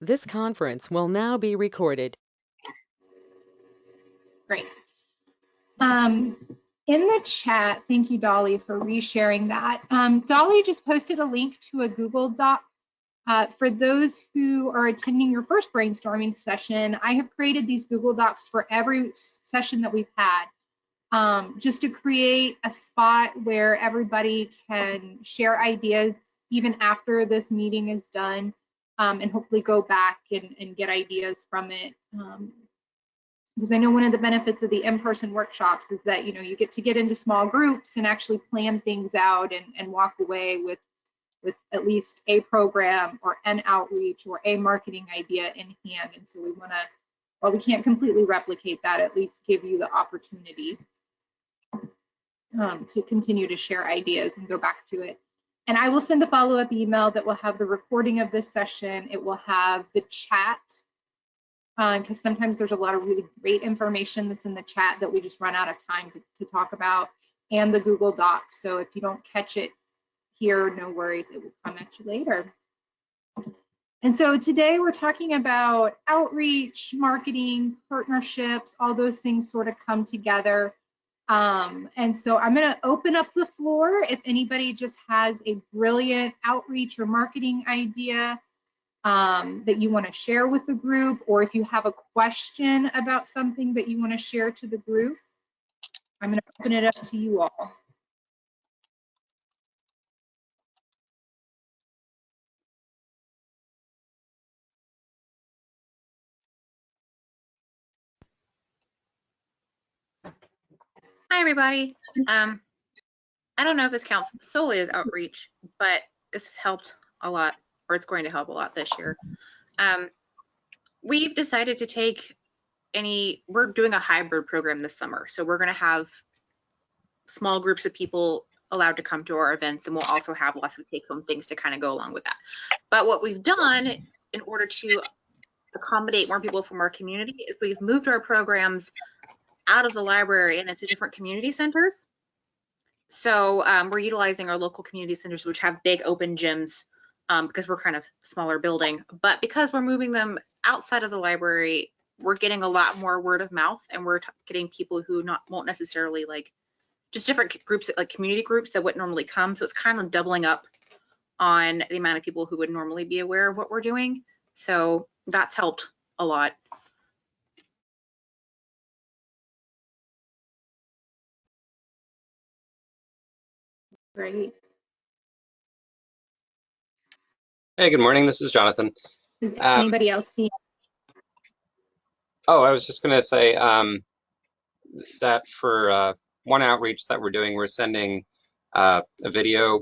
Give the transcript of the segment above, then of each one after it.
This conference will now be recorded. Great. Um, in the chat, thank you, Dolly, for resharing that. Um, Dolly just posted a link to a Google Doc. Uh, for those who are attending your first brainstorming session, I have created these Google Docs for every session that we've had, um, just to create a spot where everybody can share ideas even after this meeting is done um, and hopefully go back and, and get ideas from it. Um, because I know one of the benefits of the in-person workshops is that you know you get to get into small groups and actually plan things out and, and walk away with with at least a program or an outreach or a marketing idea in hand. And so we want to, while we can't completely replicate that, at least give you the opportunity um, to continue to share ideas and go back to it. And I will send a follow-up email that will have the recording of this session. It will have the chat because uh, sometimes there's a lot of really great information that's in the chat that we just run out of time to, to talk about and the Google Doc. So if you don't catch it here, no worries, it will come at you later. And so today we're talking about outreach, marketing, partnerships, all those things sort of come together. Um, and so I'm going to open up the floor if anybody just has a brilliant outreach or marketing idea um, that you want to share with the group, or if you have a question about something that you want to share to the group, I'm going to open it up to you all. Hi, everybody. Um, I don't know if this counts solely as outreach, but this has helped a lot or it's going to help a lot this year. Um, we've decided to take any, we're doing a hybrid program this summer. So we're going to have small groups of people allowed to come to our events and we'll also have lots of take home things to kind of go along with that. But what we've done in order to accommodate more people from our community is we've moved our programs out of the library and into different community centers. So um, we're utilizing our local community centers, which have big open gyms um, because we're kind of smaller building. But because we're moving them outside of the library, we're getting a lot more word of mouth and we're getting people who not won't necessarily like just different groups like community groups that wouldn't normally come. So it's kind of doubling up on the amount of people who would normally be aware of what we're doing. So that's helped a lot. Great. Hey, good morning. This is Jonathan. Um, anybody else see? Oh, I was just going to say um, that for uh, one outreach that we're doing, we're sending uh, a video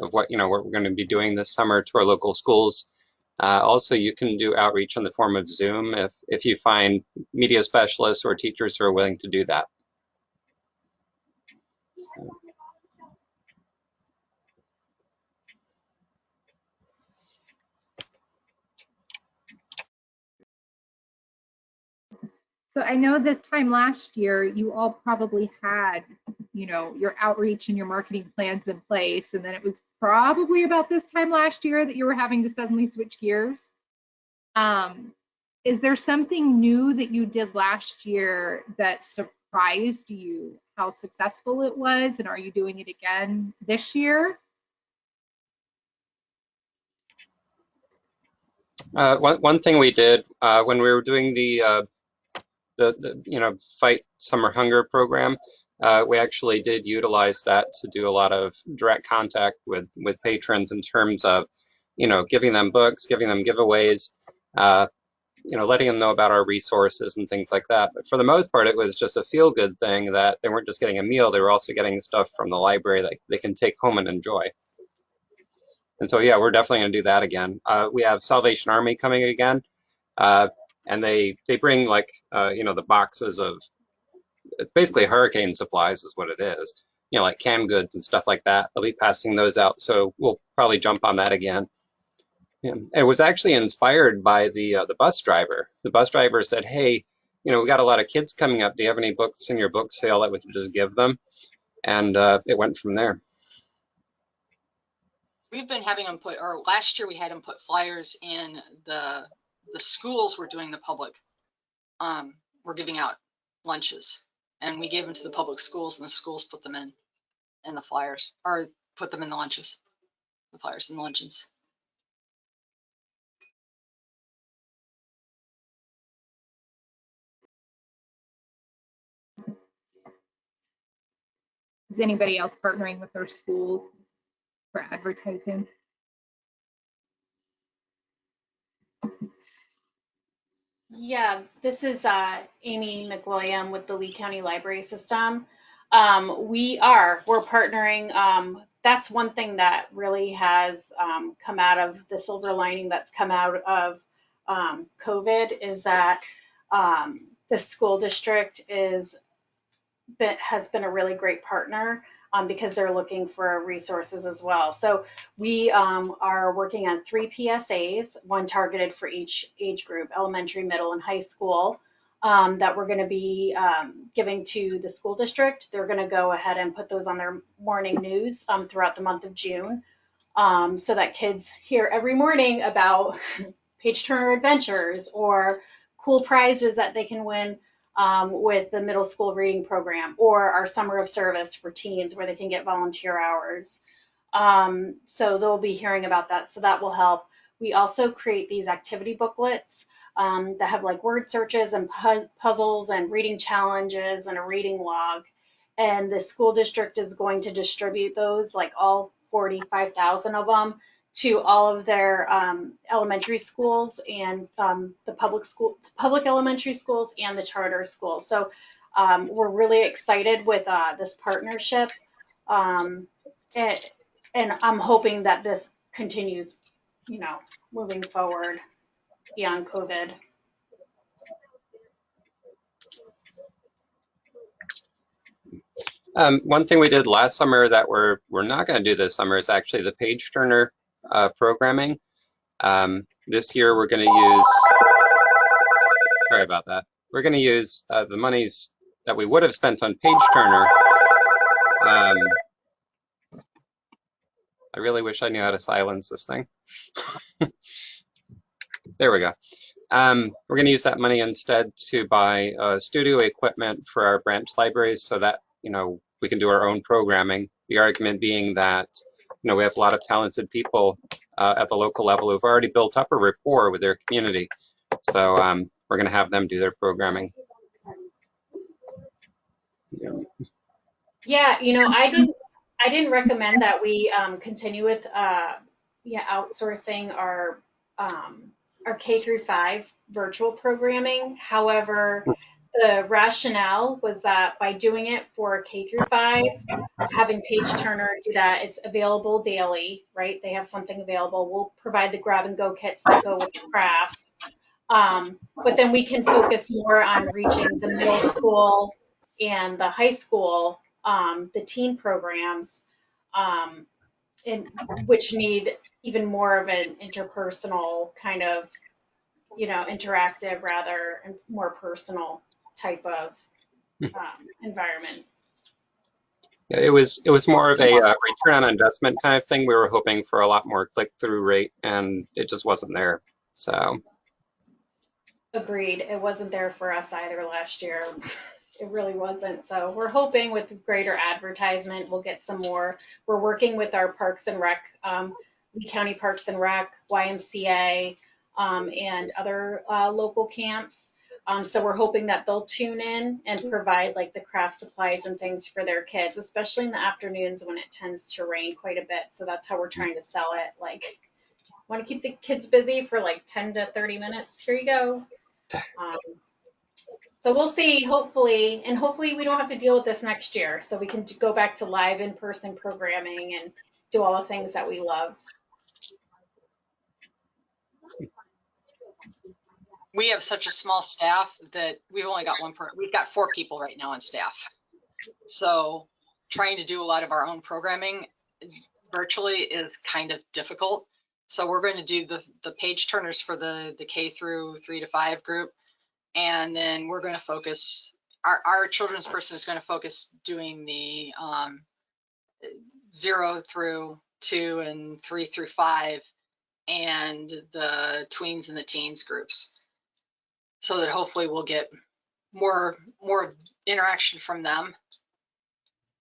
of what you know what we're going to be doing this summer to our local schools. Uh, also, you can do outreach in the form of Zoom if if you find media specialists or teachers who are willing to do that. So. So I know this time last year, you all probably had, you know, your outreach and your marketing plans in place. And then it was probably about this time last year that you were having to suddenly switch gears. Um, is there something new that you did last year that surprised you how successful it was? And are you doing it again this year? Uh, one, one thing we did uh, when we were doing the uh, the, the you know fight summer hunger program uh, we actually did utilize that to do a lot of direct contact with with patrons in terms of you know giving them books giving them giveaways uh, you know letting them know about our resources and things like that. But for the most part it was just a feel good thing that they weren't just getting a meal they were also getting stuff from the library that they can take home and enjoy. And so yeah we're definitely going to do that again. Uh, we have salvation army coming again. Uh, and they they bring like uh, you know the boxes of basically hurricane supplies is what it is you know like canned goods and stuff like that. They'll be passing those out so we'll probably jump on that again. Yeah. it was actually inspired by the uh, the bus driver. The bus driver said hey you know we got a lot of kids coming up. Do you have any books in your book sale that we can just give them? And uh, it went from there. We've been having them put or last year we had them put flyers in the the schools were doing the public, um, were giving out lunches. And we gave them to the public schools and the schools put them in, in the flyers, or put them in the lunches, the flyers and the luncheons. Is anybody else partnering with their schools for advertising? Yeah, this is uh, Amy McWilliam with the Lee County Library System. Um, we are, we're partnering. Um, that's one thing that really has um, come out of the silver lining that's come out of um, COVID is that um, the school district is has been a really great partner um, because they're looking for resources as well. So we um, are working on three PSAs, one targeted for each age group, elementary, middle, and high school, um, that we're going to be um, giving to the school district. They're going to go ahead and put those on their morning news um, throughout the month of June um, so that kids hear every morning about page turner adventures or cool prizes that they can win um, with the middle school reading program or our summer of service for teens where they can get volunteer hours. Um, so they'll be hearing about that. So that will help. We also create these activity booklets um, that have like word searches and pu- puzzles and reading challenges and a reading log. And the school district is going to distribute those, like all 45,000 of them, to all of their um, elementary schools and um, the public school, public elementary schools and the charter schools. So um, we're really excited with uh, this partnership, um, and, and I'm hoping that this continues, you know, moving forward beyond COVID. Um, one thing we did last summer that we're we're not going to do this summer is actually the page turner uh, programming. Um, this year we're going to use. Sorry about that. We're going to use uh, the monies that we would have spent on page turner. Um, I really wish I knew how to silence this thing. there we go. Um, we're going to use that money instead to buy uh, studio equipment for our branch libraries so that, you know, we can do our own programming. The argument being that, you know, we have a lot of talented people uh, at the local level who've already built up a rapport with their community. So um, we're going to have them do their programming. Yeah. Yeah, you know, I didn't, I didn't recommend that we um, continue with, uh, yeah, outsourcing our, um, our K through five virtual programming. However, the rationale was that by doing it for K through five, having Page Turner do that, it's available daily, right? They have something available. We'll provide the grab and go kits that go with crafts. Um, but then we can focus more on reaching the middle school and the high school, um, the teen programs, um, in, which need even more of an interpersonal kind of, you know, interactive rather and more personal type of um, environment. Yeah, it was it was more of a uh, return on investment kind of thing. We were hoping for a lot more click through rate, and it just wasn't there. So Agreed. It wasn't there for us either last year. It really wasn't. So we're hoping with greater advertisement, we'll get some more. We're working with our Parks and Rec, um, Lee County Parks and Rec, YMCA, um, and other uh, local camps. Um, so we're hoping that they'll tune in and provide like the craft supplies and things for their kids, especially in the afternoons when it tends to rain quite a bit. So that's how we're trying to sell it. Like, want to keep the kids busy for like 10 to 30 minutes? Here you go. Um, so we'll see, hopefully, and hopefully we don't have to deal with this next year. So we can go back to live in-person programming and do all the things that we love. We have such a small staff that we've only got one per, we've got four people right now on staff. So trying to do a lot of our own programming virtually is kind of difficult. So we're going to do the, the page turners for the, the K through three to five group. And then we're going to focus, our, our children's person is going to focus doing the um, zero through two and three through five and the tweens and the teens groups. So that hopefully we'll get more, more interaction from them.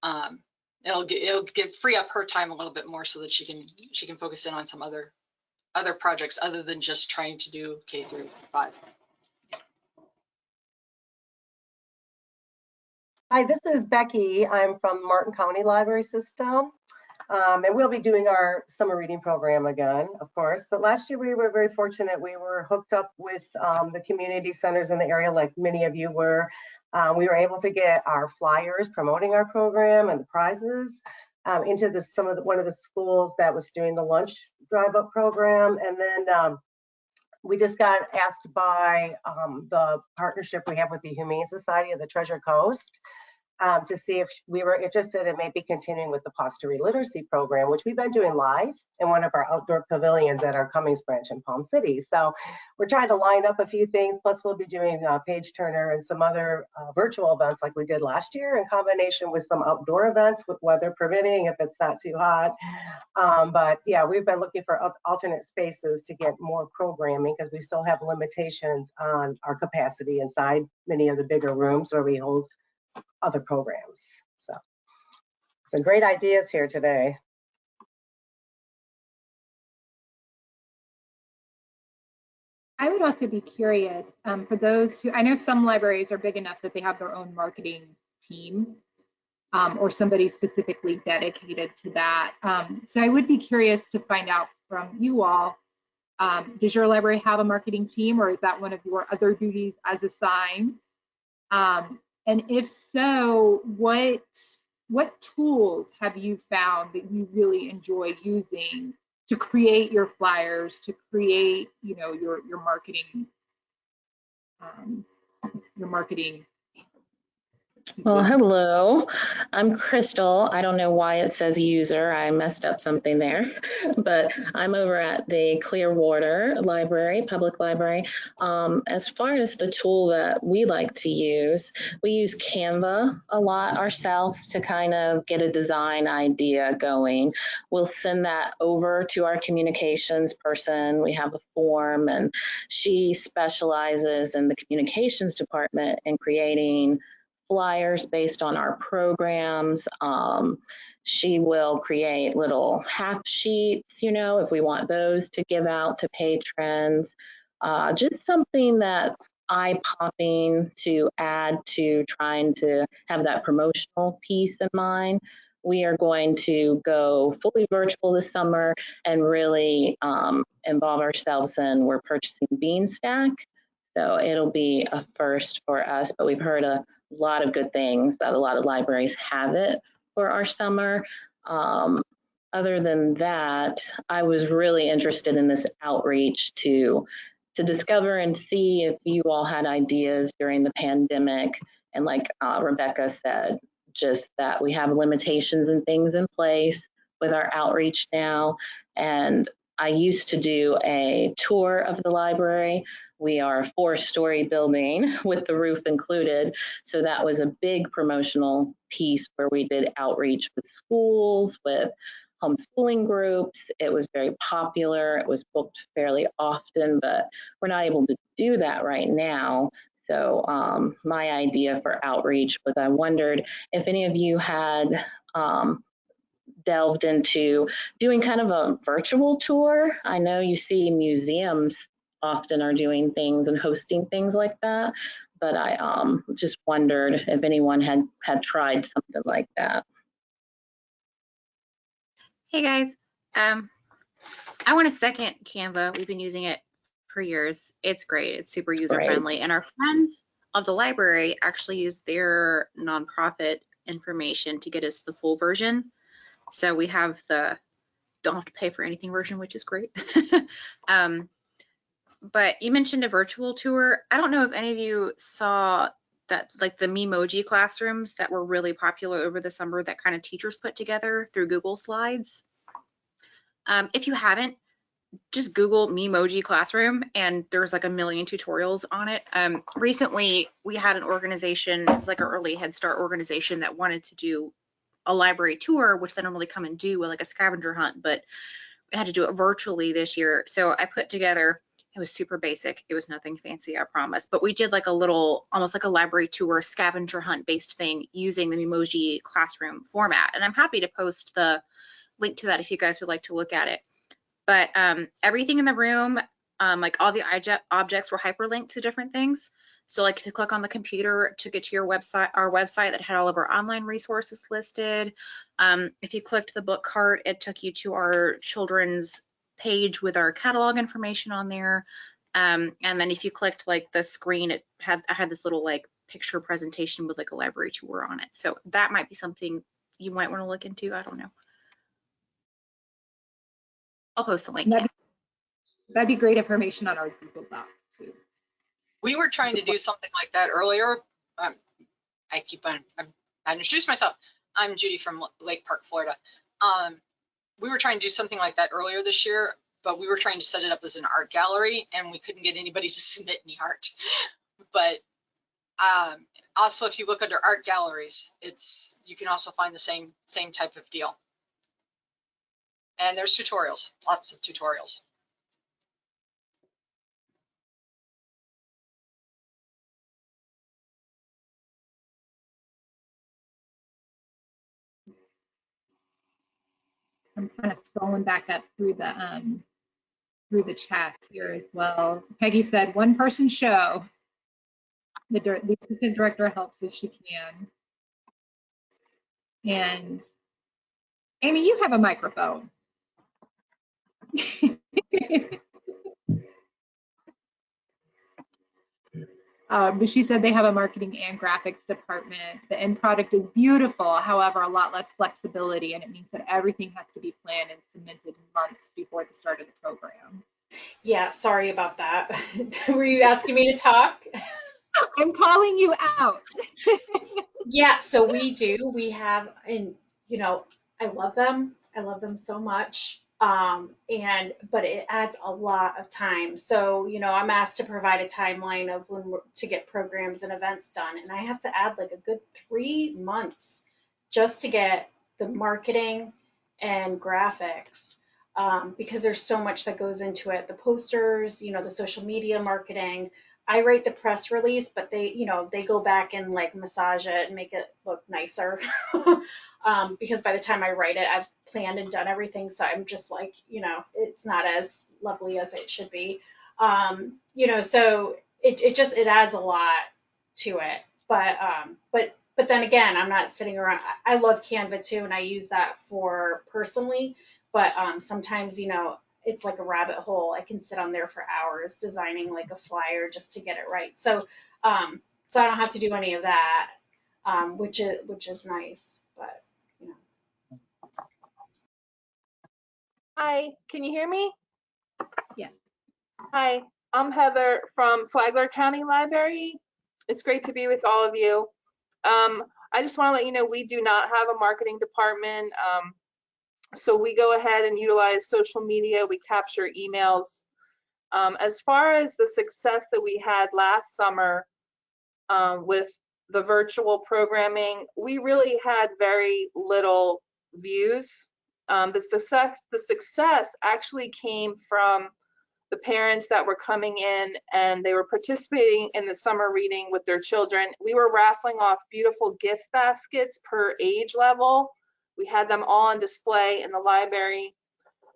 Um, it'll get, it'll get, free up her time a little bit more so that she can, she can focus in on some other, other projects other than just trying to do K through five. Hi, this is Becky. I'm from Martin County Library System. Um, and we'll be doing our summer reading program again, of course. But last year we were very fortunate. We were hooked up with um, the community centers in the area, like many of you were. Um, we were able to get our flyers promoting our program and the prizes um, into the, some of the, one of the schools that was doing the lunch drive up program. And then um, we just got asked by um, the partnership we have with the Humane Society of the Treasure Coast um, to see if we were interested in maybe continuing with the Posterity Literacy Program, which we've been doing live in one of our outdoor pavilions at our Cummings branch in Palm City. So we're trying to line up a few things, plus we'll be doing uh, Page Turner and some other uh, virtual events like we did last year in combination with some outdoor events with weather permitting if it's not too hot. Um, but yeah, we've been looking for alternate spaces to get more programming because we still have limitations on our capacity inside many of the bigger rooms where we hold other programs. So some great ideas here today. I would also be curious um, for those who, I know some libraries are big enough that they have their own marketing team um, or somebody specifically dedicated to that. Um, so I would be curious to find out from you all, um, does your library have a marketing team or is that one of your other duties as assigned? And if so, what what tools have you found that you really enjoy using to create your flyers, to create, you know, your your marketing, um, your marketing well, hello. I'm Crystal. I don't know why it says user. I messed up something there, but I'm over at the Clearwater Library, Public Library. Um, as far as the tool that we like to use, we use Canva a lot ourselves to kind of get a design idea going. We'll send that over to our communications person. We have a form, and she specializes in the communications department in creating flyers based on our programs. Um, she will create little half sheets, you know, if we want those to give out to patrons. Uh, just something that's eye popping to add to trying to have that promotional piece in mind. We are going to go fully virtual this summer and really um, involve ourselves in we're purchasing Beanstack. So it'll be a first for us, but we've heard a lot of good things that a lot of libraries have it for our summer. Um, other than that, I was really interested in this outreach to to discover and see if you all had ideas during the pandemic. And like uh, Rebecca said, just that we have limitations and things in place with our outreach now. And I used to do a tour of the library we are a four story building with the roof included. So that was a big promotional piece where we did outreach with schools, with homeschooling groups. It was very popular. It was booked fairly often, but we're not able to do that right now. So um, my idea for outreach was I wondered if any of you had um, delved into doing kind of a virtual tour. I know you see museums often are doing things and hosting things like that. But I um, just wondered if anyone had had tried something like that. Hey guys, um, I want to second Canva. We've been using it for years. It's great. It's super user friendly, and our friends of the library actually use their nonprofit information to get us the full version. So we have the don't have to pay for anything version, which is great. um, but you mentioned a virtual tour. I don't know if any of you saw that like the Bitmoji classrooms that were really popular over the summer that kind of teachers put together through Google Slides. Um, if you haven't, just Google Bitmoji Classroom and there's like a million tutorials on it. Um, recently, we had an organization, it was like an early Head Start organization that wanted to do a library tour, which they normally come and do with like a scavenger hunt, but we had to do it virtually this year. So I put together, it was super basic. It was nothing fancy, I promise. But we did like a little, almost like a library tour scavenger hunt based thing using the Bitmoji classroom format. And I'm happy to post the link to that if you guys would like to look at it. But um, everything in the room, um, like all the obje- objects were hyperlinked to different things. So like if you click on the computer, took it to your website, our website that had all of our online resources listed. Um, if you clicked the book cart, it took you to our children's page with our catalog information on there. Um, and then if you clicked like the screen, it had, I had this little like picture presentation with like a library tour on it. So that might be something you might want to look into. I don't know. I'll post a link. That'd That'd be great information on our Google Doc too. We were trying to do something like that earlier. Um, I keep on, I introduced myself. I'm Judy from Lake Park, Florida. Um, we were trying to do something like that earlier this year, but we were trying to set it up as an art gallery and we couldn't get anybody to submit any art. But um, also, if you look under art galleries, it's you can also find the same same type of deal. And there's tutorials, lots of tutorials. I'm kind of scrolling back up through the um through the chat here as well. Peggy said one person show. The, the assistant director helps as she can. And Amy, you have a microphone. Um, but she said they have a marketing and graphics department. The end product is beautiful, however, a lot less flexibility, and it means that everything has to be planned and submitted months before the start of the program. Yeah, sorry about that. Were you asking me to talk? I'm calling you out. Yeah, so we do. We have, and you know, I love them. I love them so much. Um, and but it adds a lot of time. So you know, I'm asked to provide a timeline of when we're, to get programs and events done, and I have to add like a good three months just to get the marketing and graphics. Um, because there's so much that goes into it. The posters, you know, the social media marketing, I write the press release, but they, you know, they go back and like massage it and make it look nicer. um, because by the time I write it, I've planned and done everything. So I'm just like, you know, it's not as lovely as it should be. Um, you know, so it, it just, it adds a lot to it. But, um, but, but then again, I'm not sitting around, I love Canva too, and I use that for personally, but, um, sometimes, you know, it's like a rabbit hole. I can sit on there for hours designing like a flyer just to get it right. So, um, so I don't have to do any of that, um, which is which is nice. But you know, Hi, can you hear me? Yes. Hi, I'm Heather from Flagler County Library. It's great to be with all of you. Um, I just want to let you know we do not have a marketing department. Um, so we go ahead and utilize social media. We capture emails. Um, as far as the success that we had last summer um, with the virtual programming, we really had very little views. Um, the success, the success actually came from the parents that were coming in and they were participating in the summer reading with their children. We were raffling off beautiful gift baskets per age level. We had them all on display in the library.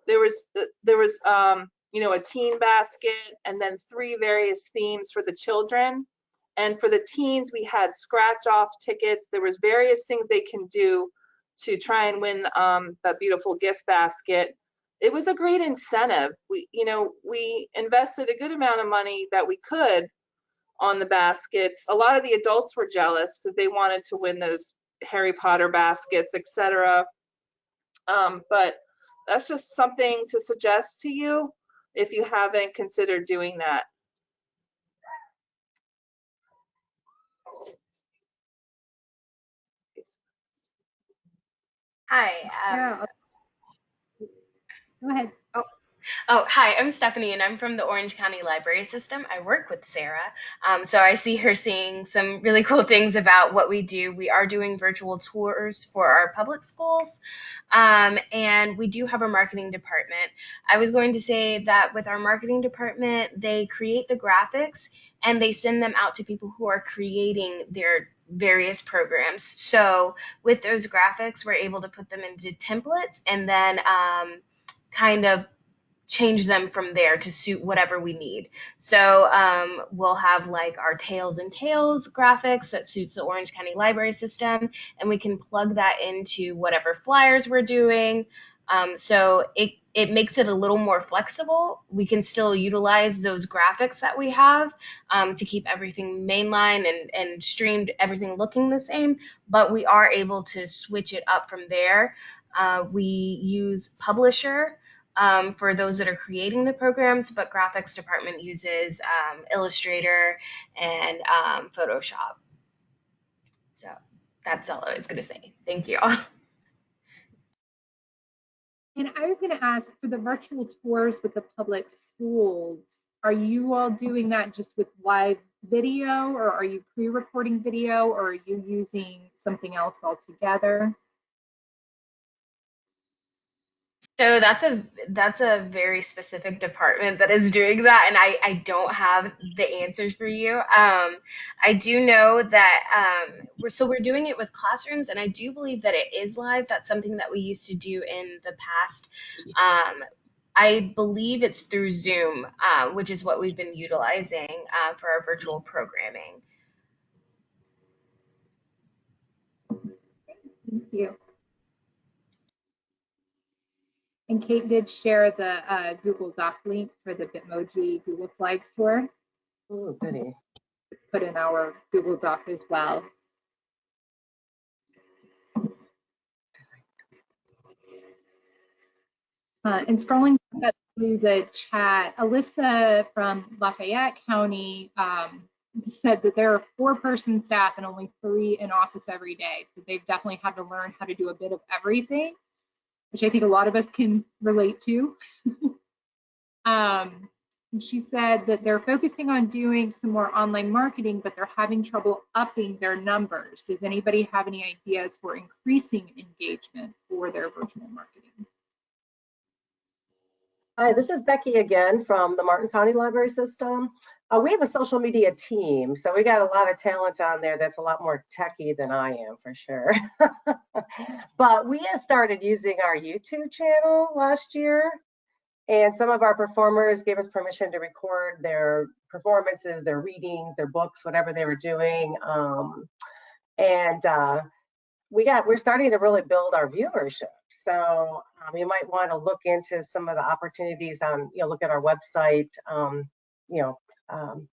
There was there was um, you know a teen basket and then three various themes for the children. And for the teens, we had scratch off tickets. There was various things they can do to try and win um, that beautiful gift basket. It was a great incentive. We, you know, we invested a good amount of money that we could on the baskets. A lot of the adults were jealous because they wanted to win those Harry Potter baskets, etc. Um, but that's just something to suggest to you if you haven't considered doing that. Hi, um, Yeah. Go ahead. Oh, hi, I'm Stephanie, and I'm from the Orange County Library System. I work with Sarah. Um, so I see her saying some really cool things about what we do. We are doing virtual tours for our public schools, um, and we do have a marketing department. I was going to say that with our marketing department, they create the graphics and they send them out to people who are creating their various programs. So with those graphics, we're able to put them into templates and then um, kind of change them from there to suit whatever we need. So um, we'll have like our tails and tales graphics that suits the Orange County Library System, and we can plug that into whatever flyers we're doing. Um, so it it makes it a little more flexible. We can still utilize those graphics that we have um, to keep everything mainline and, and streamed, everything looking the same, but we are able to switch it up from there. Uh, we use Publisher um, for those that are creating the programs, but graphics department uses um, Illustrator and um, Photoshop. So that's all I was going to say. Thank you all. And I was going to ask for the virtual tours with the public schools, are you all doing that just with live video or are you pre-recording video or are you using something else altogether? So that's a that's a very specific department that is doing that, and I I don't have the answers for you. Um, I do know that um, we're so we're doing it with classrooms, and I do believe that it is live. That's something that we used to do in the past. Um, I believe it's through Zoom, uh, which is what we've been utilizing uh, for our virtual programming. Thank you. And Kate did share the uh, Google Doc link for the Bitmoji Google Slides tour. Oh, goody. It's put in our Google Doc as well. Uh, and scrolling back through the chat, Alyssa from Lafayette County um, said that there are four person staff and only three in office every day. So they've definitely had to learn how to do a bit of everything, which I think a lot of us can relate to. um, she said that they're focusing on doing some more online marketing, but they're having trouble upping their numbers. Does anybody have any ideas for increasing engagement for their virtual marketing? Hi, this is Becky again from the Martin County Library System. Uh, we have a social media team, so we got a lot of talent on there that's a lot more techy than I am for sure. but we have started using our YouTube channel last year, and some of our performers gave us permission to record their performances, their readings, their books, whatever they were doing. Um, and uh, we got we're starting to really build our viewership. So um, you might want to look into some of the opportunities on, you know, look at our website, um, you know, um,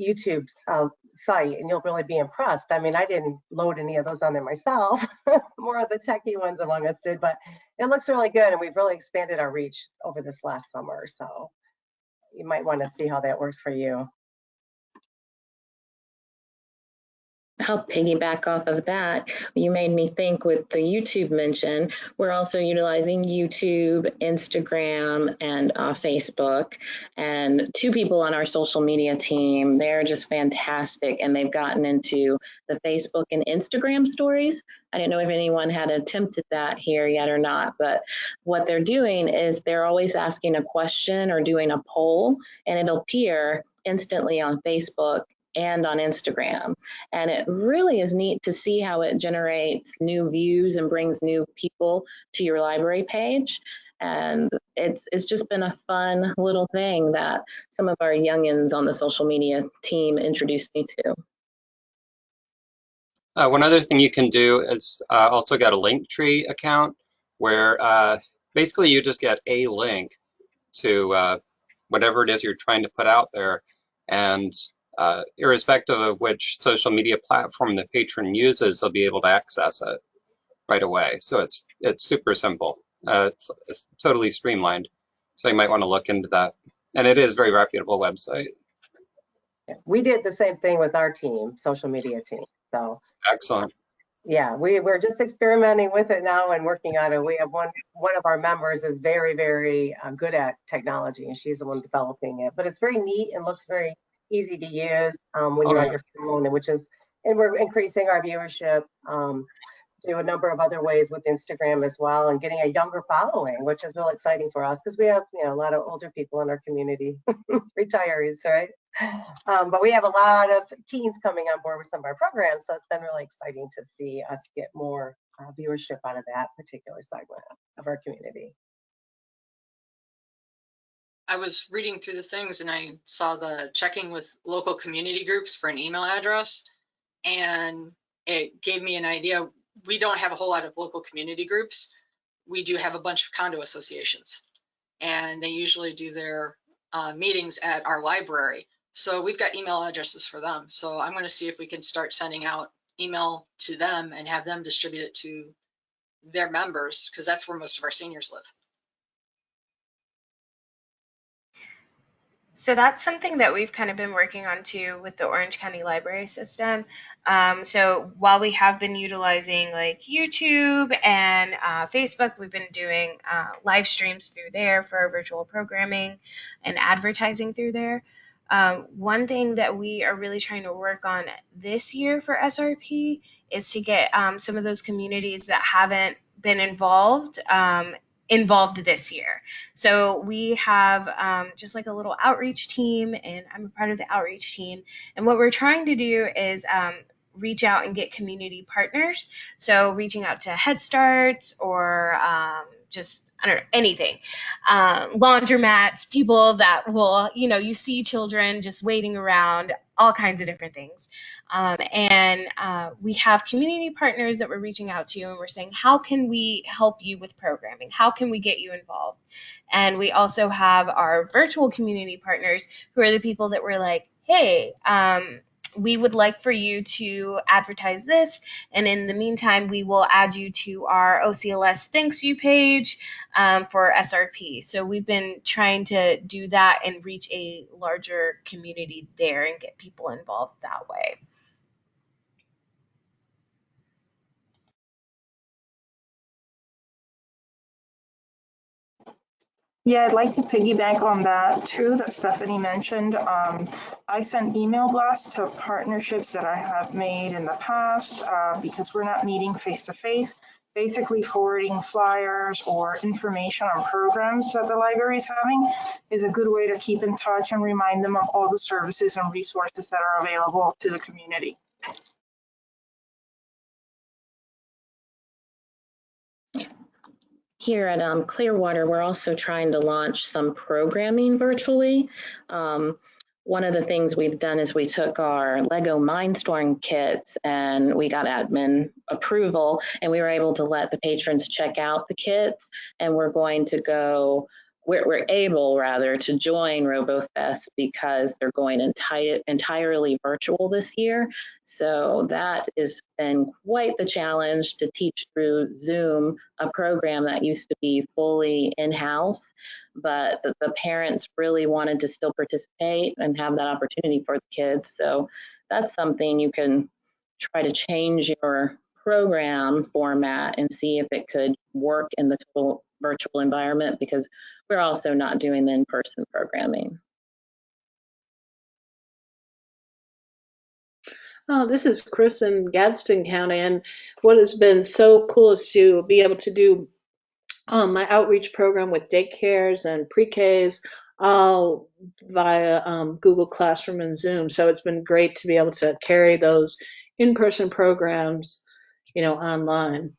YouTube uh, site, and you'll really be impressed. I mean, I didn't load any of those on there myself. More of the techie ones among us did, but it looks really good, and we've really expanded our reach over this last summer. So you might want to see how that works for you. I'll piggyback off of that. You made me think with the YouTube mention, we're also utilizing YouTube, Instagram, and uh, Facebook. And two people on our social media team, they're just fantastic and they've gotten into the Facebook and Instagram stories. I didn't know if anyone had attempted that here yet or not, but what they're doing is they're always asking a question or doing a poll, and it'll appear instantly on Facebook and on Instagram. And it really is neat to see how it generates new views and brings new people to your library page. And it's it's just been a fun little thing that some of our youngins on the social media team introduced me to. Uh, one other thing you can do is uh, also get a Linktree account where uh, basically you just get a link to uh, whatever it is you're trying to put out there. And uh, irrespective of which social media platform the patron uses, they'll be able to access it right away. So it's it's super simple. Uh, it's, it's totally streamlined. So you might want to look into that. And it is a very reputable website. We did the same thing with our team, social media team. So Excellent. yeah, we, we're just experimenting with it now and working on it. We have one, one of our members is very, very uh, good at technology and she's the one developing it. But it's very neat and looks very easy to use um, when Oh, you're on your phone, and which is, and we're increasing our viewership. Um, do a number of other ways with Instagram as well and getting a younger following, which is real exciting for us because we have, you know, a lot of older people in our community, retirees, right? Um, but we have a lot of teens coming on board with some of our programs, so it's been really exciting to see us get more uh, viewership out of that particular segment of our community. I was reading through the things and I saw the checking with local community groups for an email address. And it gave me an idea. We don't have a whole lot of local community groups. We do have a bunch of condo associations. And they usually do their uh, meetings at our library. So we've got email addresses for them. So I'm going to see if we can start sending out email to them and have them distribute it to their members because that's where most of our seniors live. So that's something that we've kind of been working on too with the Orange County Library System. Um, so while we have been utilizing like YouTube and uh, Facebook, we've been doing uh, live streams through there for our virtual programming and advertising through there. Um, one thing that we are really trying to work on this year for SRP is to get um, some of those communities that haven't been involved um, involved this year. So we have um, just like a little outreach team, and I'm a part of the outreach team. And what we're trying to do is um, reach out and get community partners. So reaching out to Head Starts or um, just I don't know anything, um, laundromats, people that will you know you see children just waiting around, all kinds of different things. Um, and uh, we have community partners that we're reaching out to, and we're saying, how can we help you with programming? How can we get you involved? And we also have our virtual community partners who are the people that we're like, hey, um, we would like for you to advertise this. And in the meantime, we will add you to our OCLS thanks you page um, for SRP. So we've been trying to do that and reach a larger community there and get people involved that way. Yeah, I'd like to piggyback on that too, that Stephanie mentioned. Um, I send email blasts to partnerships that I have made in the past uh, because we're not meeting face to face. Basically forwarding flyers or information on programs that the library is having is a good way to keep in touch and remind them of all the services and resources that are available to the community. Here at um, Clearwater, we're also trying to launch some programming virtually. Um, one of the things we've done is we took our Lego Mindstorm kits and we got admin approval and we were able to let the patrons check out the kits and we're going to go we're, we're able rather to join RoboFest because they're going enti- entirely virtual this year. So that has been quite the challenge to teach through Zoom a program that used to be fully in-house, but the, the parents really wanted to still participate and have that opportunity for the kids. So that's something you can try to change your program format and see if it could work in the total virtual environment because we're also not doing the in-person programming. Oh, this is Chris in Gadsden County, and what has been so cool is to be able to do um, my outreach program with daycares and pre-Ks all via um, Google Classroom and Zoom. So it's been great to be able to carry those in-person programs, you know, online.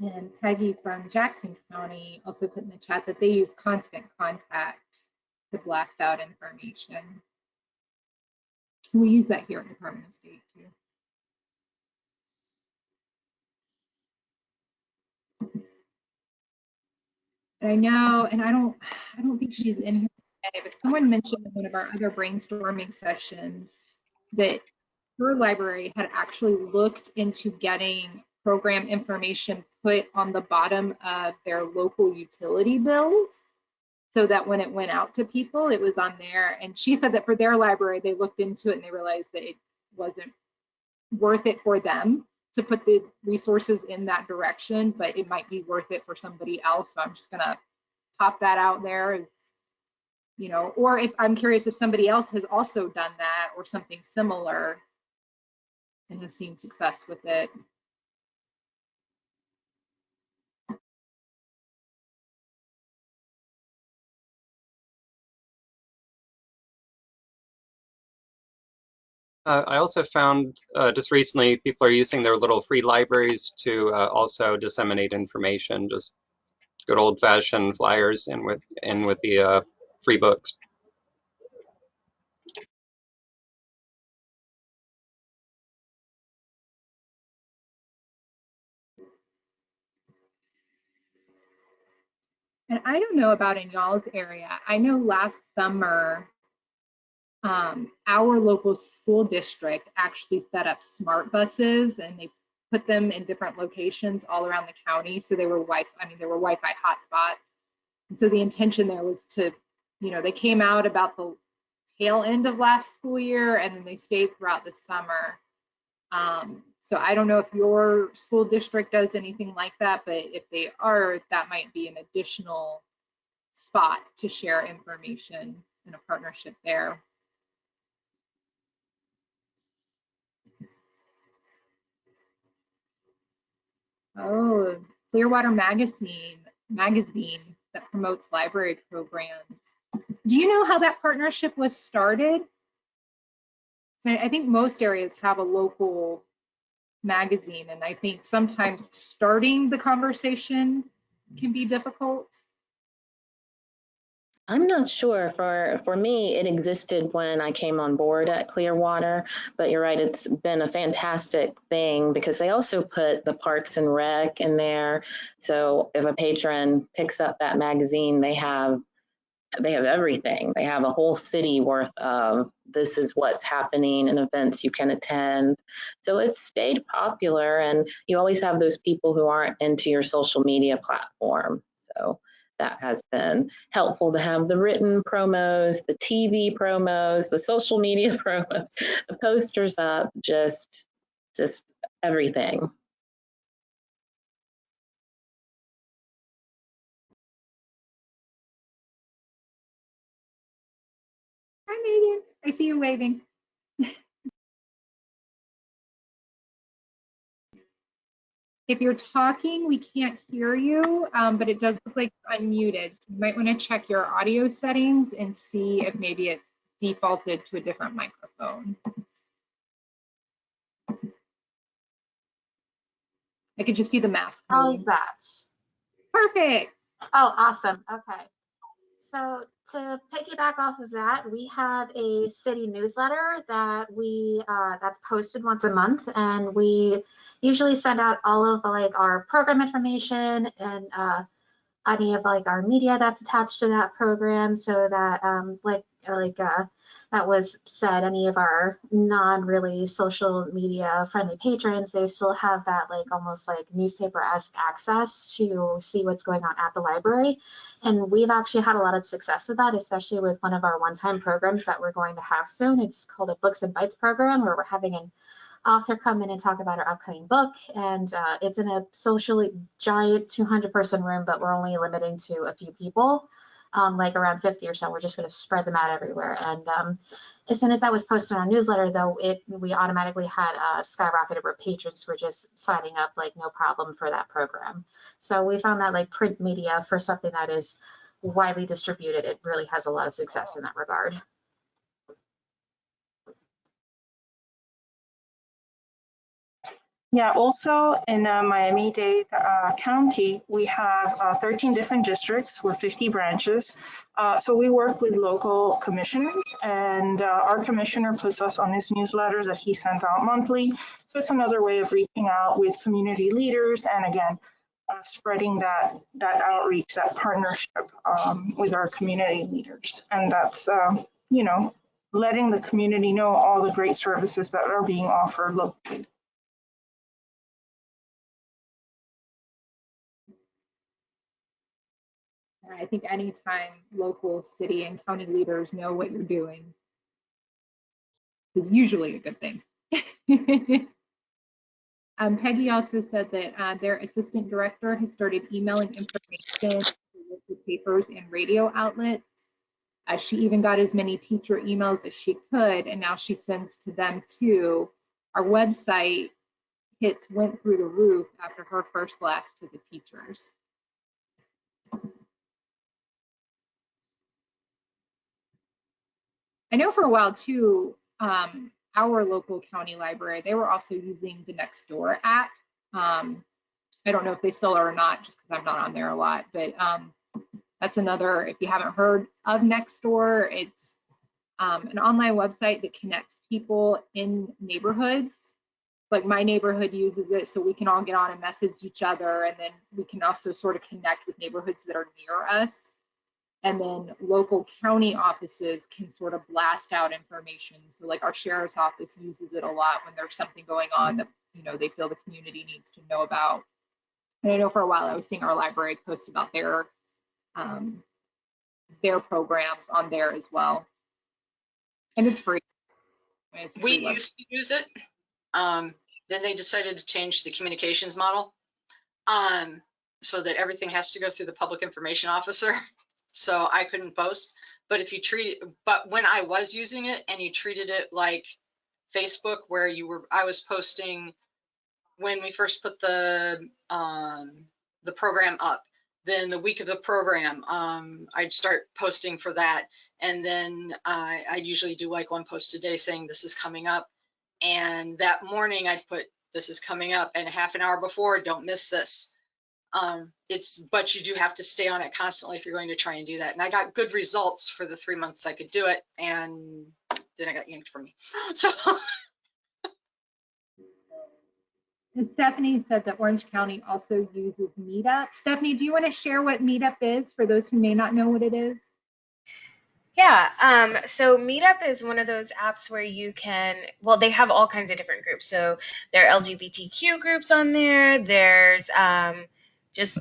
And Peggy from Jackson County also put in the chat that they use constant contact to blast out information. We use that here at Department of State too. I know, and I don't, I don't think she's in here today, but someone mentioned in one of our other brainstorming sessions that her library had actually looked into getting program information put on the bottom of their local utility bills. so that when it went out to people, it was on there. And she said that for their library, they looked into it and they realized that it wasn't worth it for them to put the resources in that direction, but it might be worth it for somebody else. So I'm just gonna pop that out there as, you know, or if I'm curious if somebody else has also done that or something similar and has seen success with it. Uh, I also found uh, just recently people are using their little free libraries to uh, also disseminate information, just good old fashioned flyers and with and with the uh, free books. And I don't know about in y'all's area. I know last summer, um, our local school district actually set up smart buses and they put them in different locations all around the county. So they were Wi, I mean, there were Wi-Fi hotspots. So the intention there was to, you know, they came out about the tail end of last school year and then they stayed throughout the summer. Um, so I don't know if your school district does anything like that, but if they are, that might be an additional spot to share information in a partnership there. Oh, Clearwater Magazine, magazine that promotes library programs. Do you know how that partnership was started? I think most areas have a local magazine, and I think sometimes starting the conversation can be difficult. I'm not sure. For for me, it existed when I came on board at Clearwater, but you're right, it's been a fantastic thing because they also put the Parks and Rec in there. So if a patron picks up that magazine, they have they have everything. They have a whole city worth of this is what's happening and events you can attend. So it's stayed popular and you always have those people who aren't into your social media platform. So that has been helpful to have the written promos, the TV promos, the social media promos, the posters up, just, just everything. Hi, Megan. I see you waving. If you're talking, we can't hear you, um, but it does look like you're unmuted. So you might want to check your audio settings and see if maybe it defaulted to a different microphone. I could just see the mask. How's that? Perfect. Oh, awesome. Okay. So to piggyback off of that, we have a city newsletter that we uh, that's posted once a month, and we usually send out all of like our program information and uh, any of like our media that's attached to that program, so that um, like like uh, that was said, any of our non really social media friendly patrons, they still have that like almost like newspaper esque access to see what's going on at the library. And we've actually had a lot of success with that, especially with one of our one time programs that we're going to have soon. It's called a Books and Bites program where we're having an author come in and talk about our upcoming book. And uh, it's in a socially giant 200 person room, but we're only limiting to a few people um, like around 50 or so. We're just going to spread them out everywhere. And um, as soon as that was posted on our newsletter, though, it we automatically had uh, skyrocketed where patrons were just signing up like no problem for that program. So we found that like print media for something that is widely distributed, it really has a lot of success in that regard. Yeah, also in uh, Miami-Dade uh, County, we have uh, 13 different districts with 50 branches. Uh, so we work with local commissioners and uh, our commissioner puts us on his newsletter that he sends out monthly. So it's another way of reaching out with community leaders and again, uh, spreading that, that outreach, that partnership um, with our community leaders. And that's, you know, letting the community know all the great services that are being offered locally. All I think anytime local city and county leaders know what you're doing is usually a good thing. um, Peggy also said that uh, their assistant director has started emailing information to local papers and radio outlets. Uh, she even got as many teacher emails as she could, and now she sends to them too. Our website hits went through the roof after her first blast to the teachers. I know for a while too, um, our local county library, they were also using the Nextdoor app. Um, I don't know if they still are or not, just because I'm not on there a lot, but um, that's another, if you haven't heard of Nextdoor, it's um, an online website that connects people in neighborhoods. Like my neighborhood uses it so we can all get on and message each other, and then we can also sort of connect with neighborhoods that are near us. And then local county offices can sort of blast out information. So like our sheriff's office uses it a lot when there's something going on that you know they feel the community needs to know about. And I know for a while I was seeing our library post about their um, their programs on there as well. And it's free. It's We used to use it. Um, then they decided to change the communications model. Um, so that everything has to go through the public information officer. So I couldn't post. But if you treat, but when I was using it and you treated it like Facebook, where you were, I was posting when we first put the um, the program up. Then the week of the program, um, I'd start posting for that, and then I I'd usually do like one post a day saying this is coming up. And that morning I'd put this is coming up, and half an hour before, don't miss this. Um, it's but you do have to stay on it constantly if you're going to try and do that. And I got good results for the three months I could do it, and then I got yanked from me. So Stephanie said that Orange County also uses Meetup. Stephanie, do you want to share what Meetup is for those who may not know what it is? Yeah, um, so Meetup is one of those apps where you can, well, they have all kinds of different groups. So there are LGBTQ groups on there, there's um, just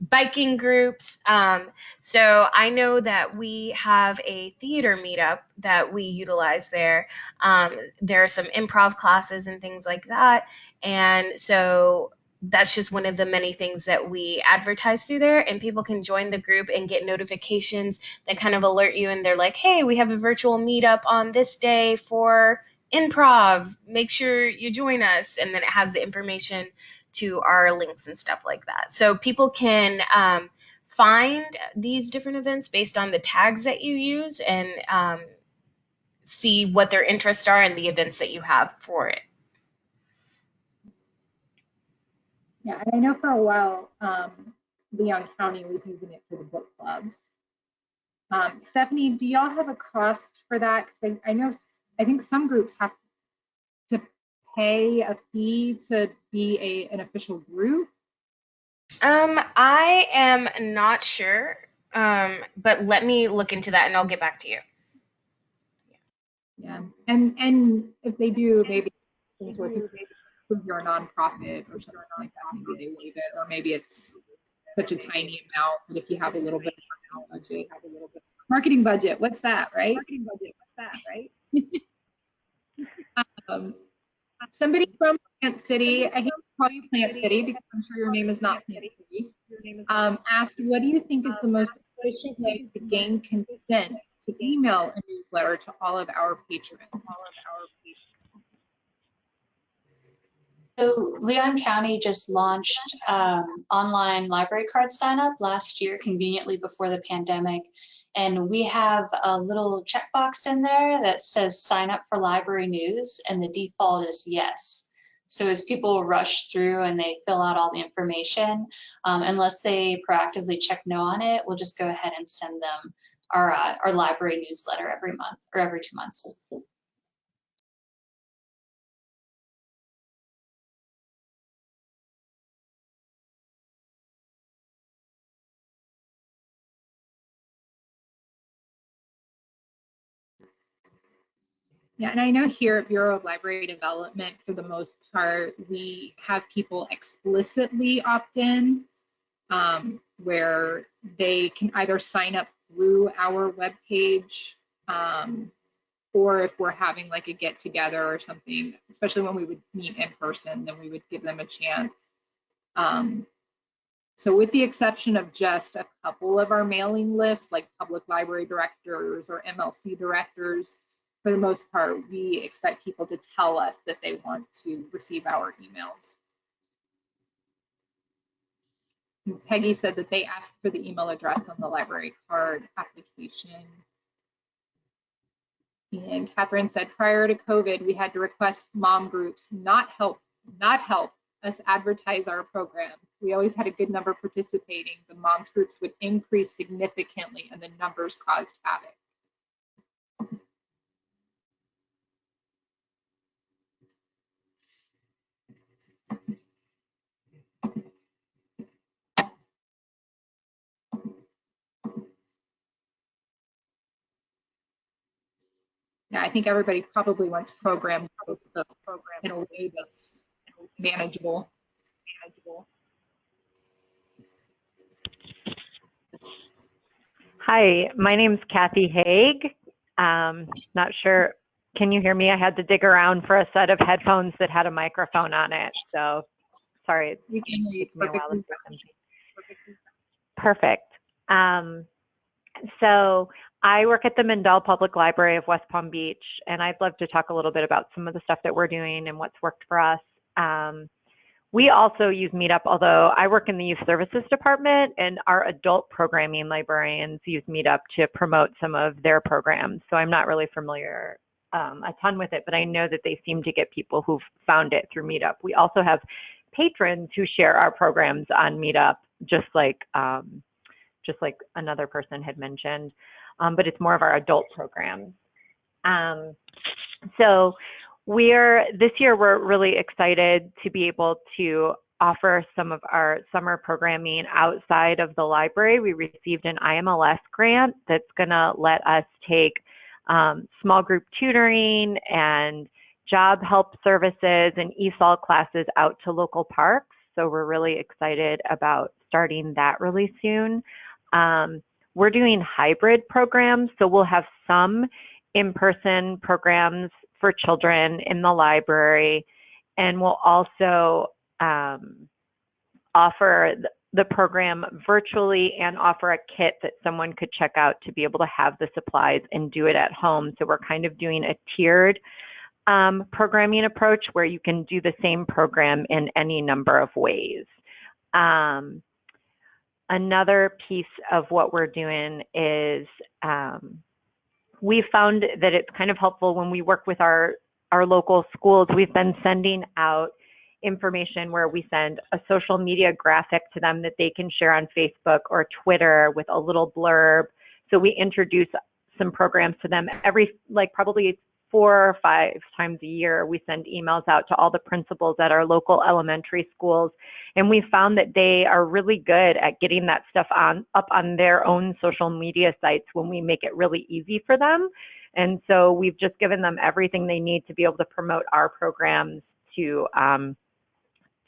biking groups. Um, so I know that we have a theater meetup that we utilize there. Um, there are some improv classes and things like that. And so that's just one of the many things that we advertise through there and people can join the group and get notifications that kind of alert you and they're like hey we have a virtual meetup on this day for improv make sure you join us and then it has the information to our links and stuff like that so people can um, find these different events based on the tags that you use and um, see what their interests are and the events that you have for it Yeah, and I know for a while, um, Leon County was using it for the book clubs. Um, Stephanie, do y'all have a cost for that? Because I, I know, I think some groups have pay a fee to be a, an official group. Um, I am not sure. Um, but let me look into that and I'll get back to you. Yeah, and, and if they do, maybe things where people prove you're a nonprofit or something like that, maybe they waive it, or maybe it's such a tiny amount, but if you have a little bit of a budget, have a little bit. Marketing budget, what's that, right? Marketing budget, what's that, right? Um, Somebody from Plant City, I hate to call you Plant City because I'm sure your name is not Plant City, um, asked, what do you think is the most efficient way to gain consent to email a newsletter to all of our patrons? So Leon County just launched um, online library card sign up last year, conveniently before the pandemic. And we have a little checkbox in there that says sign up for library news, and the default is yes. So as people rush through and they fill out all the information, um, unless they proactively check no on it, we'll just go ahead and send them our, uh, our library newsletter every month or every two months. Yeah, and I know here at Bureau of Library Development, for the most part, we have people explicitly opt in um, where they can either sign up through our webpage um, or if we're having like a get together or something, especially when we would meet in person, then we would give them a chance. Um, so with the exception of just a couple of our mailing lists, like public library directors or MLC directors, for the most part, we expect people to tell us that they want to receive our emails. Peggy said that they asked for the email address on the library card application. And Catherine said prior to COVID, we had to request mom groups not help, not help us advertise our programs. We always had a good number participating. The moms groups would increase significantly and the numbers caused havoc. Yeah, I think everybody probably wants program but program in a way that's manageable. manageable. Hi, my name's Kathy Haig. Um, not sure, can you hear me? I had to dig around for a set of headphones that had a microphone on it, so sorry. Can hear you me a while perfectly. Perfect. Um, so I work at the Mandel Public Library of West Palm Beach, and I'd love to talk a little bit about some of the stuff that we're doing and what's worked for us. Um, we also use Meetup, although I work in the youth services department, and our adult programming librarians use Meetup to promote some of their programs. So I'm not really familiar um, a ton with it, but I know that they seem to get people who've found it through Meetup. We also have patrons who share our programs on Meetup, just like um, just like another person had mentioned, um, but it's more of our adult programs. Um, so we're this year we're really excited to be able to offer some of our summer programming outside of the library. We received an IMLS grant that's going to let us take um, small group tutoring and job help services and ESOL classes out to local parks. So we're really excited about starting that really soon. Um, we're doing hybrid programs, so we'll have some in-person programs for children in the library, and we'll also um, offer the program virtually and offer a kit that someone could check out to be able to have the supplies and do it at home. So we're kind of doing a tiered um, programming approach where you can do the same program in any number of ways. Um, another piece of what we're doing is um, we found that it's kind of helpful when we work with our our local schools. We've been sending out information where we send a social media graphic to them that they can share on Facebook or Twitter with a little blurb. So we introduce some programs to them every like probably four or five times a year, we send emails out to all the principals at our local elementary schools. And we found that they are really good at getting that stuff on up on their own social media sites when we make it really easy for them. And so we've just given them everything they need to be able to promote our programs to um,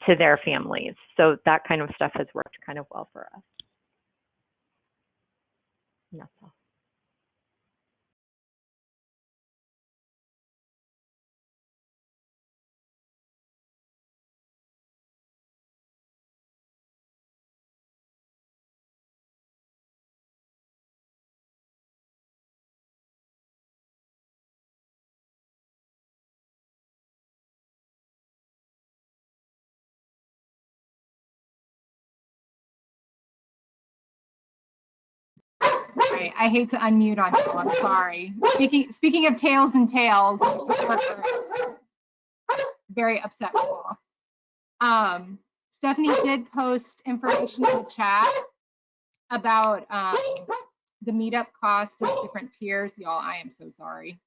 to their families. So that kind of stuff has worked kind of well for us. And that's all. I hate to unmute on you, I'm sorry. Speaking, speaking of tails and tales, very upset. Um, Stephanie did post information in the chat about um, the meetup cost of different tiers. Y'all, I am so sorry.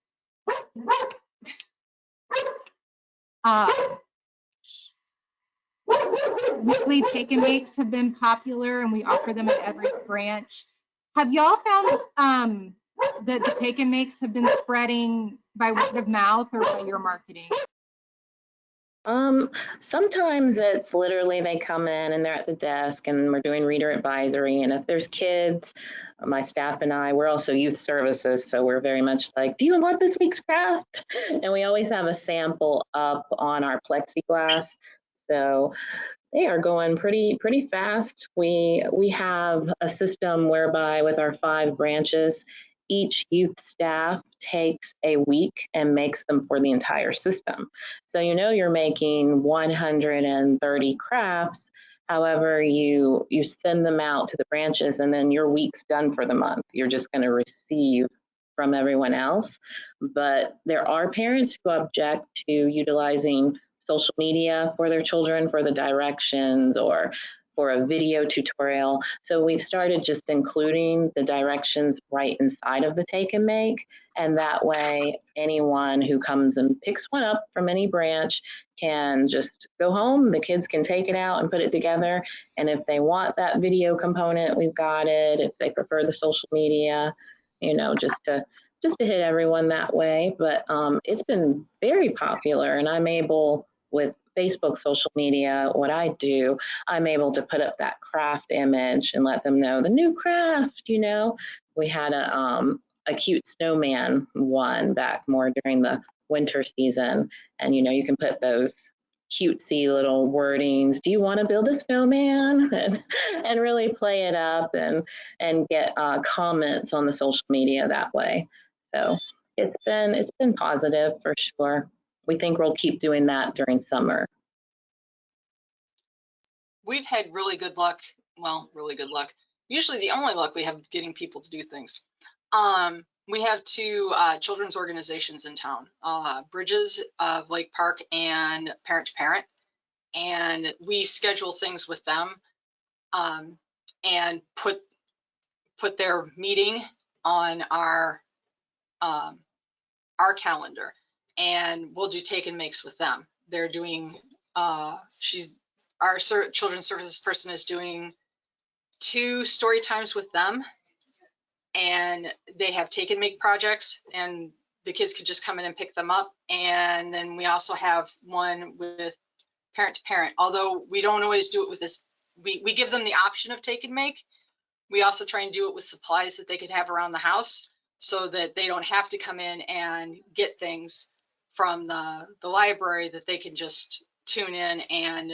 Uh, weekly take and makes have been popular and we offer them at every branch. Have y'all found um, that the take and makes have been spreading by word of mouth or by your marketing? Um, sometimes it's literally they come in and they're at the desk and we're doing reader advisory. And if there's kids, my staff and I, we're also youth services. So we're very much like, do you want this week's craft? And we always have a sample up on our plexiglass. So they are going pretty pretty fast. We we have a system whereby with our five branches, each youth staff takes a week and makes them for the entire system. So you know you're making 130 crafts. However, you you send them out to the branches and then your week's done for the month. You're just going to receive from everyone else. But there are parents who object to utilizing social media for their children for the directions or for a video tutorial. So we've started just including the directions right inside of the take and make. And that way, anyone who comes and picks one up from any branch can just go home. The kids can take it out and put it together. And if they want that video component, we've got it. If they prefer the social media, you know, just to just to hit everyone that way. But um, it's been very popular, and I'm able with Facebook social media, what I do, I'm able to put up that craft image and let them know the new craft, you know. We had a um a cute snowman one back more during the winter season. And you know, you can put those cutesy little wordings. Do you want to build a snowman? And, and really play it up and and get uh, comments on the social media that way. So it's been it's been positive for sure we think we'll keep doing that during summer. We've had really good luck. Well, really good luck. Usually the only luck we have getting people to do things. Um, we have two uh, children's organizations in town, uh, Bridges of Lake Park and Parent to Parent. And we schedule things with them um, and put put their meeting on our um, our calendar and we'll do take and makes with them. They're doing, uh, she's, our children's services person is doing two story times with them and they have take and make projects and the kids could just come in and pick them up. And then we also have one with parent to parent, although we don't always do it with this. We, we give them the option of take and make. We also try and do it with supplies that they could have around the house so that they don't have to come in and get things from the, the library that they can just tune in and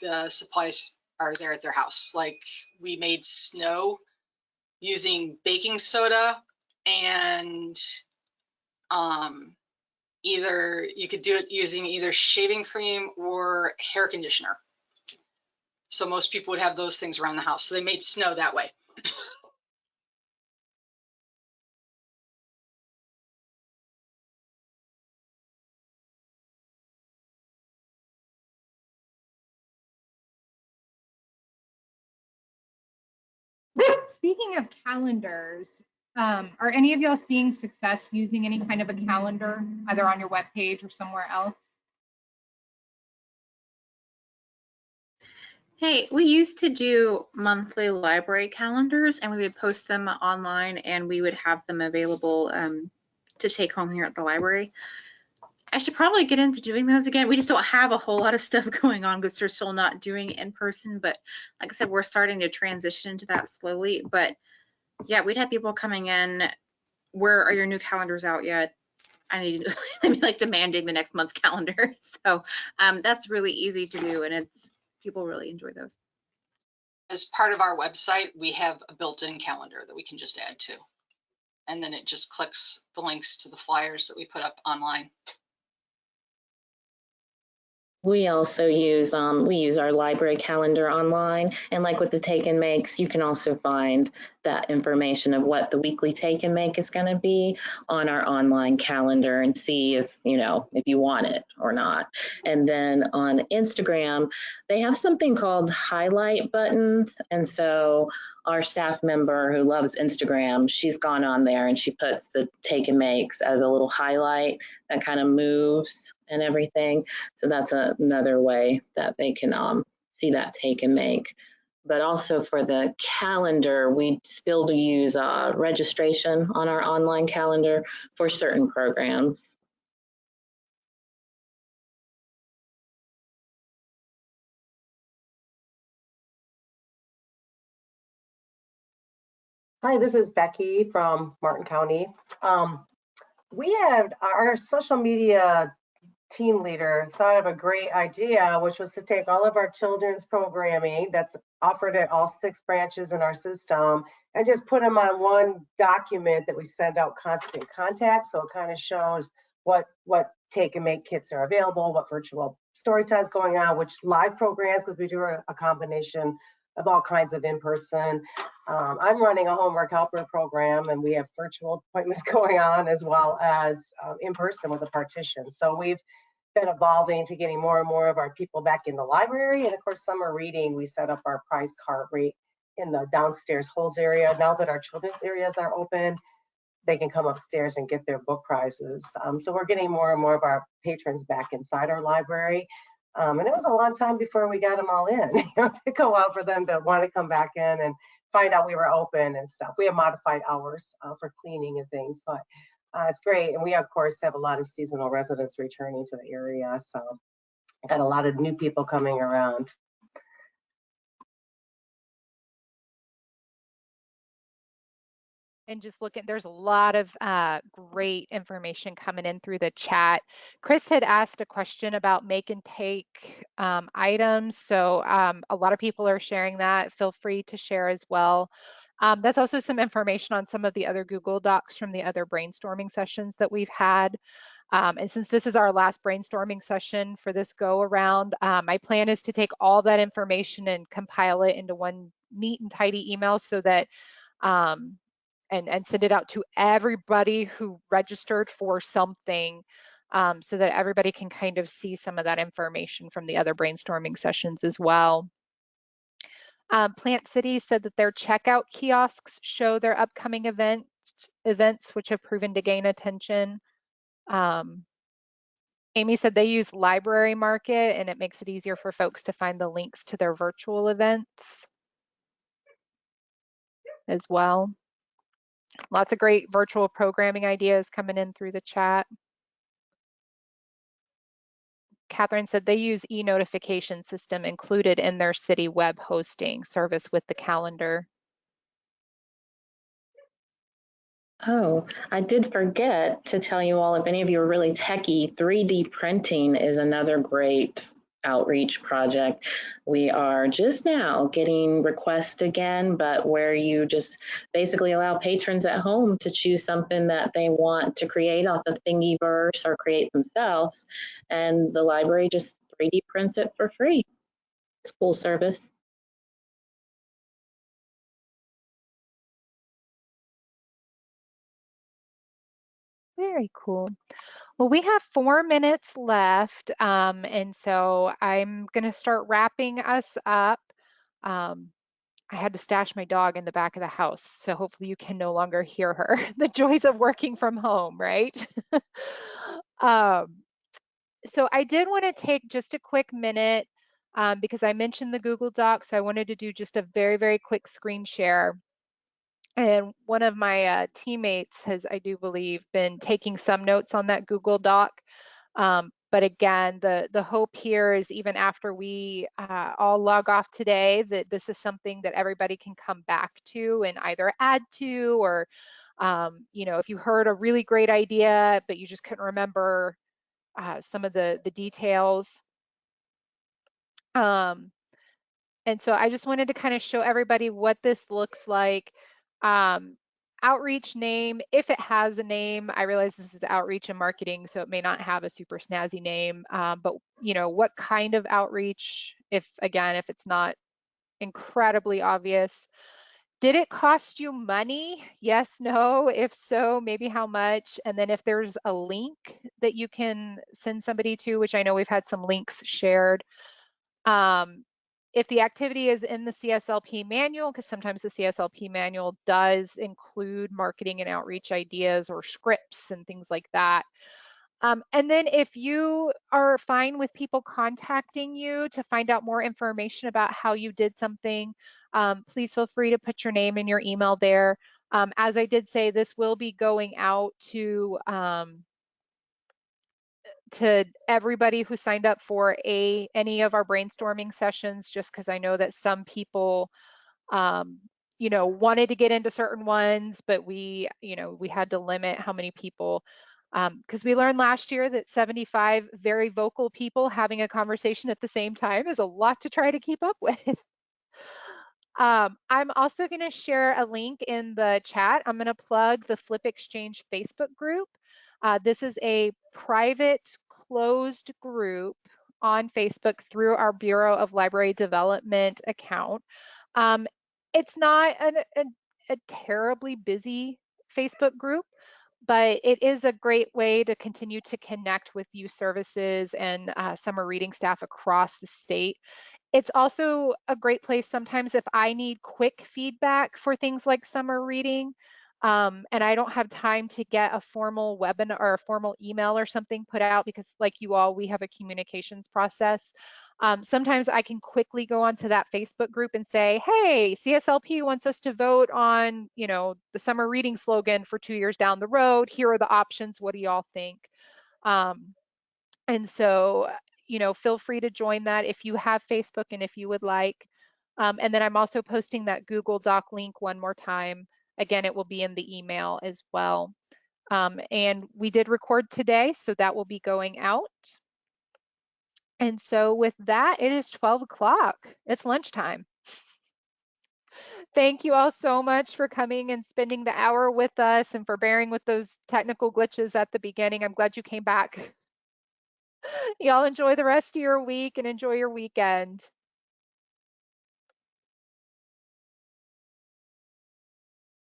the supplies are there at their house. Like we made snow using baking soda and um, either you could do it using either shaving cream or hair conditioner. So most people would have those things around the house. So they made snow that way. Speaking of calendars, um, are any of y'all seeing success using any kind of a calendar, either on your webpage or somewhere else? Hey, we used to do monthly library calendars and we would post them online and we would have them available um, to take home here at the library. I should probably get into doing those again. We just don't have a whole lot of stuff going on because we're still not doing in person. But like I said, we're starting to transition into that slowly. But yeah, we'd have people coming in. Where are your new calendars out yet? I need I mean like demanding the next month's calendar. So um, that's really easy to do, and it's people really enjoy those. As part of our website, we have a built-in calendar that we can just add to, and then it just clicks the links to the flyers that we put up online. We also use um, we use our library calendar online, and like with the take and makes, you can also find that information of what the weekly take and make is going to be on our online calendar and see if you know if you want it or not. And then on Instagram, they have something called highlight buttons, and so our staff member who loves Instagram, she's gone on there and she puts the take and makes as a little highlight that kind of moves and everything. So that's a, another way that they can um, see that take and make. But also for the calendar, we still do use uh, registration on our online calendar for certain programs. Hi, this is Becky from Martin County. Um, we had our social media team leader thought of a great idea, which was to take all of our children's programming that's offered at all six branches in our system and just put them on one document that we send out constant contact. So it kind of shows what what take and make kits are available, what virtual story times going on, which live programs, because we do a, a combination of all kinds of in-person. Um, I'm running a homework helper program and we have virtual appointments going on as well as uh, in person with a partition. So we've been evolving to getting more and more of our people back in the library. And of course, summer reading, we set up our prize cart rate in the downstairs holds area. Now that our children's areas are open, they can come upstairs and get their book prizes. Um, so we're getting more and more of our patrons back inside our library. Um, and it was a long time before we got them all in. it took a while for them to want to come back in and find out we were open and stuff. We have modified hours uh, for cleaning and things, but uh, it's great. And we, of course, have a lot of seasonal residents returning to the area. So got a lot of new people coming around. And just look at there's a lot of uh, great information coming in through the chat. Chris had asked a question about make and take um, items. So um, a lot of people are sharing that. Feel free to share as well. Um, that's also some information on some of the other Google Docs from the other brainstorming sessions that we've had. Um, and since this is our last brainstorming session for this go around, um, my plan is to take all that information and compile it into one neat and tidy email so that um, and, and send it out to everybody who registered for something um, so that everybody can kind of see some of that information from the other brainstorming sessions as well. Um, Plant City said that their checkout kiosks show their upcoming events, events which have proven to gain attention. Um, Amy said they use Library Market and it makes it easier for folks to find the links to their virtual events as well. Lots of great virtual programming ideas coming in through the chat. Catherine said they use e-notification system included in their city web hosting service with the calendar. Oh, I did forget to tell you all, if any of you are really techie, 3D printing is another great outreach project. We are just now getting requests again, but where you just basically allow patrons at home to choose something that they want to create off of Thingiverse or create themselves. And the library just 3D prints it for free. School service. Very cool. Well, we have four minutes left, um, and so I'm going to start wrapping us up. Um, I had to stash my dog in the back of the house, so hopefully you can no longer hear her. the joys of working from home, right? um, so I did want to take just a quick minute um, because I mentioned the Google Docs. So I wanted to do just a very, very quick screen share. And one of my uh, teammates has, I do believe, been taking some notes on that Google Doc. Um, but again, the, the hope here is even after we uh, all log off today, that this is something that everybody can come back to and either add to or, um, you know, if you heard a really great idea, but you just couldn't remember uh, some of the, the details. Um, and so I just wanted to kind of show everybody what this looks like. Um, outreach name, if it has a name, I realize this is outreach and marketing, so it may not have a super snazzy name, um, but you know, what kind of outreach, if again, if it's not incredibly obvious. Did it cost you money? Yes, no. If so, maybe how much? And then if there's a link that you can send somebody to, which I know we've had some links shared, um, if the activity is in the CSLP manual, because sometimes the CSLP manual does include marketing and outreach ideas or scripts and things like that. Um, and then if you are fine with people contacting you to find out more information about how you did something, um, please feel free to put your name and your email there. Um, as I did say, this will be going out to um, to everybody who signed up for a any of our brainstorming sessions, just because I know that some people um, you know, wanted to get into certain ones, but we, you know, we had to limit how many people because um, we learned last year that 75 very vocal people having a conversation at the same time is a lot to try to keep up with. um, I'm also going to share a link in the chat. I'm going to plug the FLYP Exchange Facebook group. Uh, this is a private closed group on Facebook through our Bureau of Library Development account. Um, it's not an, a, a terribly busy Facebook group, but it is a great way to continue to connect with youth services and uh, summer reading staff across the state. It's also a great place sometimes if I need quick feedback for things like summer reading um, and I don't have time to get a formal webinar or a formal email or something put out because like you all, we have a communications process. Um, sometimes I can quickly go onto that Facebook group and say, hey, CSLP wants us to vote on, you know, the summer reading slogan for two years down the road. Here are the options. What do y'all think? Um, and so, you know, feel free to join that if you have Facebook and if you would like. Um, and then I'm also posting that Google Doc link one more time. Again, it will be in the email as well. Um, and we did record today, so that will be going out. And so with that, it is 12 o'clock. It's lunchtime. Thank you all so much for coming and spending the hour with us and for bearing with those technical glitches at the beginning. I'm glad you came back. Y'all enjoy the rest of your week and enjoy your weekend.